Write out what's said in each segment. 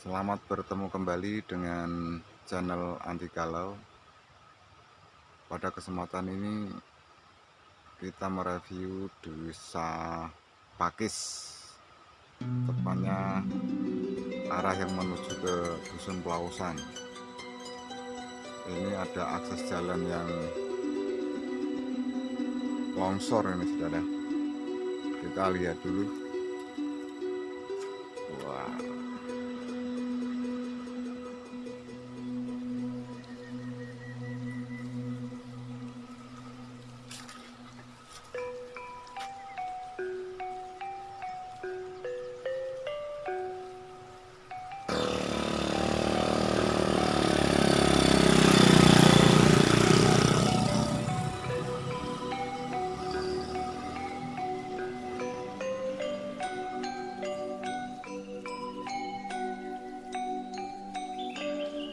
Selamat bertemu kembali dengan channel Anti Galau. Pada kesempatan ini kita mereview desa Pakis. Tepatnya arah yang menuju ke Dusun Pelausan Ini ada akses jalan yang longsor ini saudara. Kita lihat dulu. Wow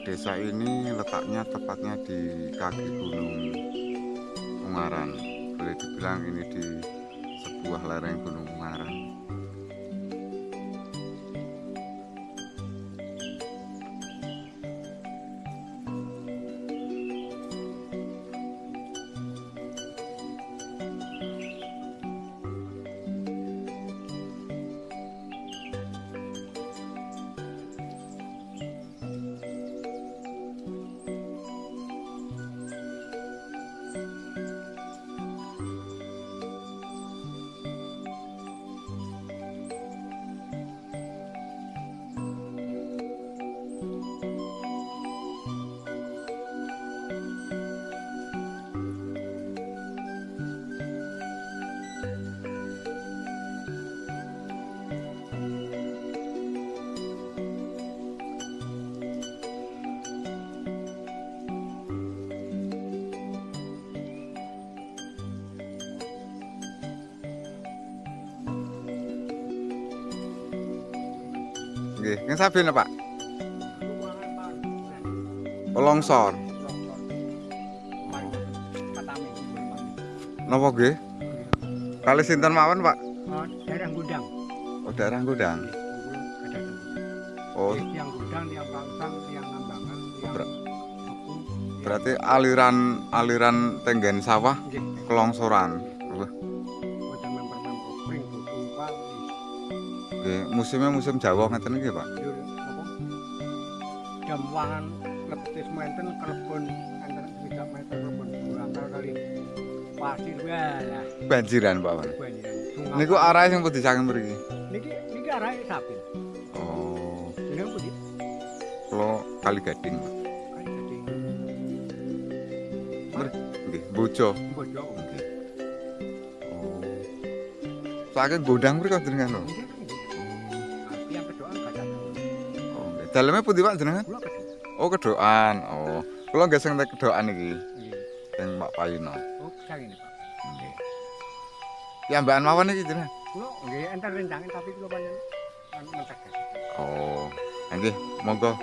desa ini letaknya tepatnya di kaki gunung Ungaran. Boleh dibilang ini di sebuah lereng gunung Ungaran Nggih, yang saben Pak. Longsor. Napa nggih? Kali sinten mawon, Pak? Oh, daerah gudang. Oh, daerah Gudang. Oh, yang gudang, yang pangsang, yang ngambangan, yang Ber- berarti aliran aliran tenggen sawah kelongsoran. Nggih, musimnya musim Jawa ngeten iki, Pak. Apa? Jam wangan lepetis menten kelebon antara tidak meter kelebon berangkal kali pasir walah Banjiran, Pak. Sungai. Niku arah yang putih saking mriki. niki niki arahe sapi. Oh, Jeneng putih. kula Kali Gading. Pak. Kali gede. Nggih, Bojo. Bojo. Nggih. Oh. Saking Godang mriki jenengan lho. Nggih. Dalemnya putih, Pak jenengan? Oh, kedoan. Oh, kula nggih sing kedoan iki. Nggih. Sing Pak Payuna. Oh, sang ini, Pak. Nggih. Ya mbak mawon iki jenengan. Kulo nggih enter rencangan tapi anu. Oh, nggih, monggo.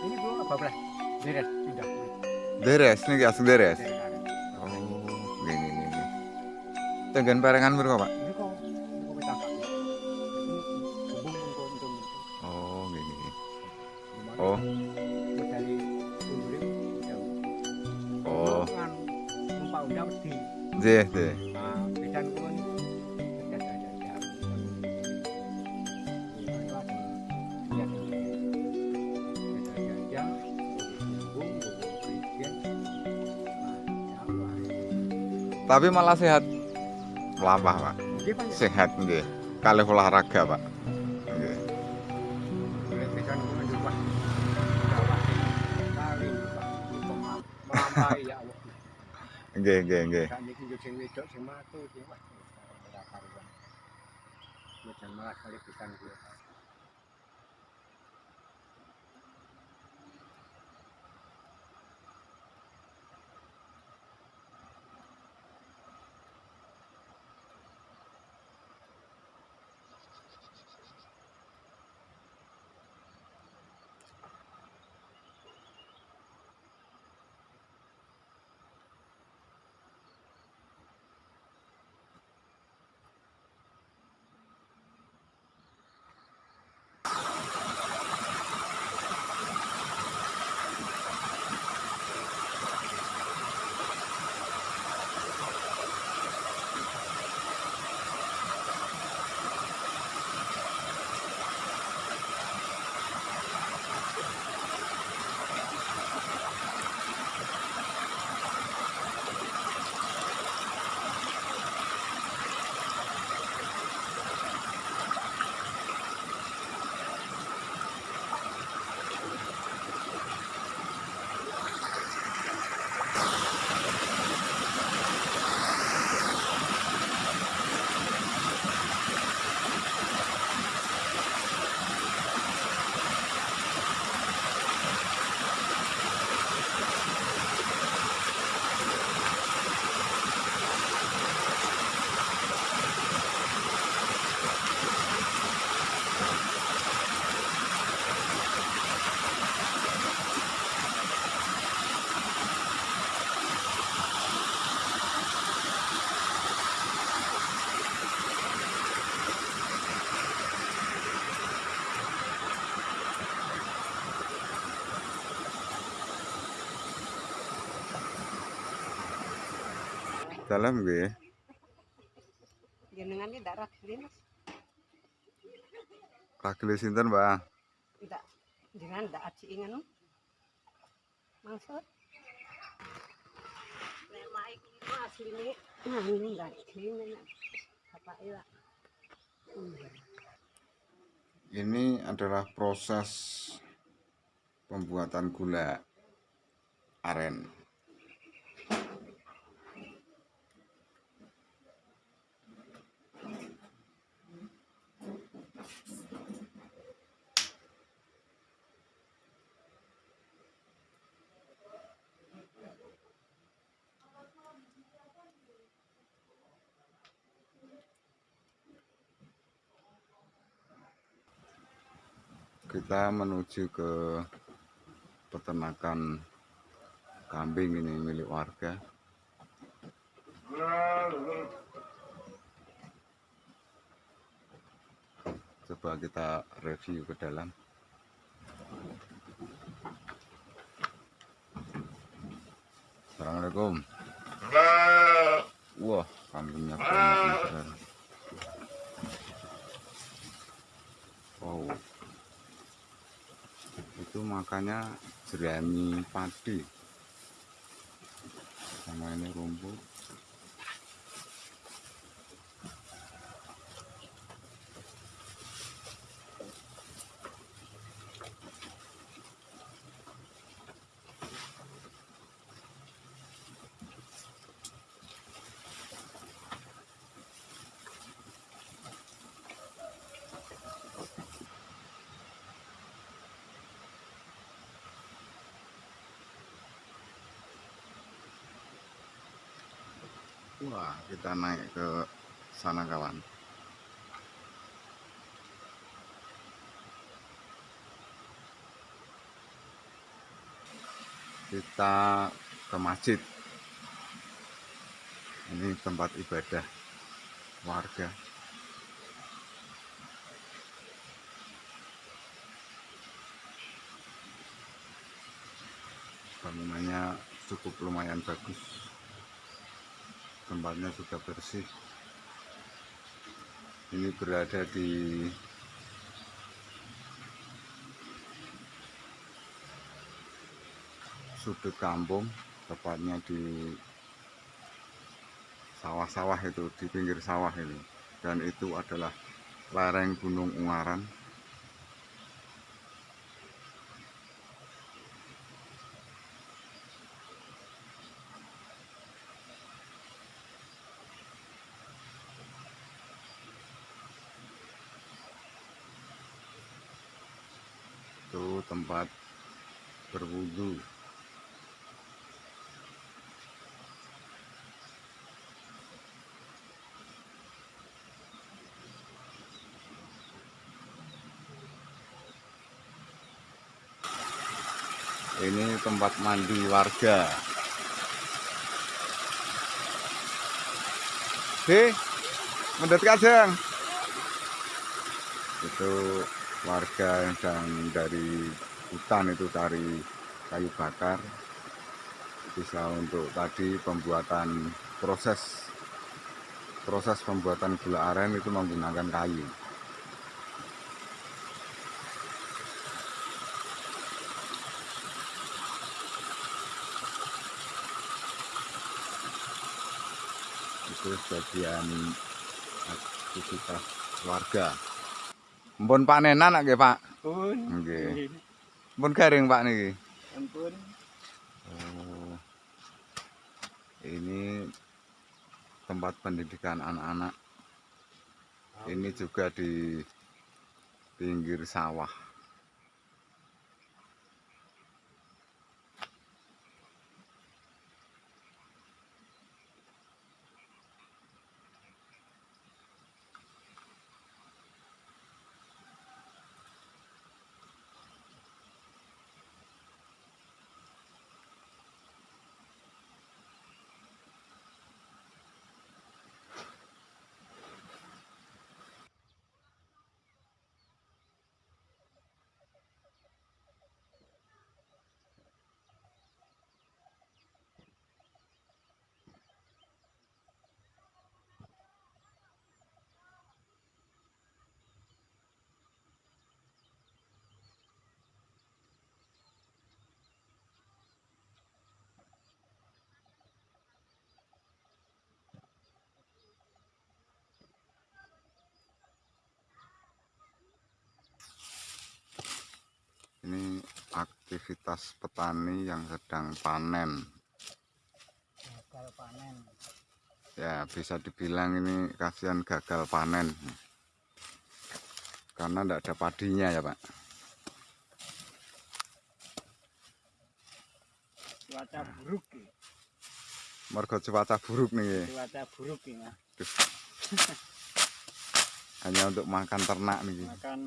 Ini kulo bablas. Beres pindah. Deres niki asli karen. Oh, nggih nggih nggih. nggih. Tenggen perengan mriko, Pak. Oh, Dari oh. Numpak undang. Nggih, nggih. Ya, Tapi malah sehat. Melampah, Pak. Sehat nggih. Kalih olahraga, Pak. Ya Allah. Nggih, nggih, nggih. Ini yo sing wedok sing matu sing wah. ora karuan. Yo jan kali pisan kuwi. Dalam nggih. jenengan ini darah Ragile sinten, Mbak? jenengan maksud nah ini ya Ini adalah proses pembuatan gula aren. Kita menuju ke peternakan kambing ini milik warga. Coba kita review ke dalam. Assalamualaikum. Wah, kambingnya banyak nih, saudara. Wow. Itu makanya jerami padi. Sama ini rumput. Wah, kita naik ke sana kawan. Kita ke masjid. Ini tempat ibadah warga. Bangunannya cukup lumayan bagus tempatnya sudah bersih. Ini berada di sudut kampung tepatnya di sawah-sawah itu di pinggir sawah ini. Dan itu adalah lereng Gunung Ungaran itu tempat berwudu. Ini tempat mandi warga. Hei, mendekat kajang itu warga yang dari hutan itu cari kayu bakar bisa untuk tadi pembuatan proses proses pembuatan gula aren itu menggunakan kayu. Itu sebagian aktivitas warga Mpun panenan nggih, Pak. pun Nggih. Mpun garing, Pak niki. ampun Oh. Ini tempat pendidikan anak-anak. Ini juga di pinggir sawah. Ini aktivitas petani yang sedang panen. Gagal panen. Ya bisa dibilang ini kasihan gagal panen. Karena tidak ada padinya ya pak. Cuaca buruk ya. mergo cuaca buruk nih. Cuaca buruk ya hanya untuk makan ternak nih. Makan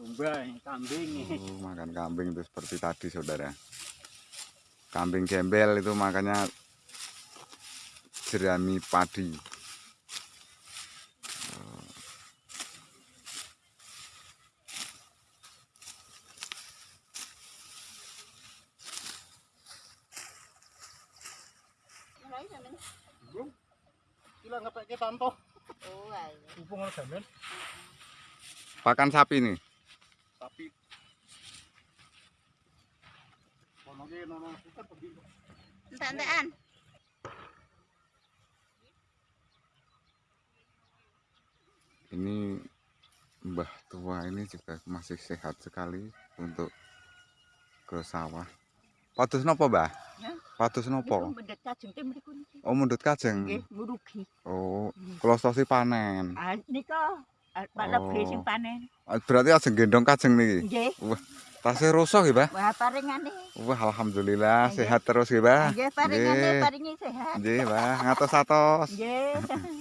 domba kambing. Oh, makan kambing itu seperti tadi saudara. Kambing gembel itu makanya jerami padi. Oh. belum tanto Oh, ayo. men pakan sapi nih Entek-entekan. ini mbah tua ini juga masih sehat sekali untuk ke sawah patus nopo mbah Ya. patus nopo mendet kajeng te mriku niki. oh mundut kajeng Nggih, oh klostosi panen Ah nika Pak Lebih sing Oh. panen. berarti ajeng gendong kajeng niki Nggih. Tasih rusuh ya mbah Wah, paringane. wah alhamdulillah Nggih. sehat terus ya mbah Nggih, paringane Nggih. paringi sehat. Nggih, Mbah. Ngatos-atos. Nggih.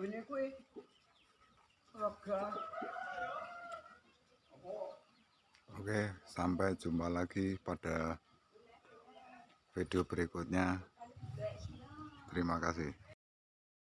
kuwi lega Oke, sampai jumpa lagi pada video berikutnya. Terima kasih.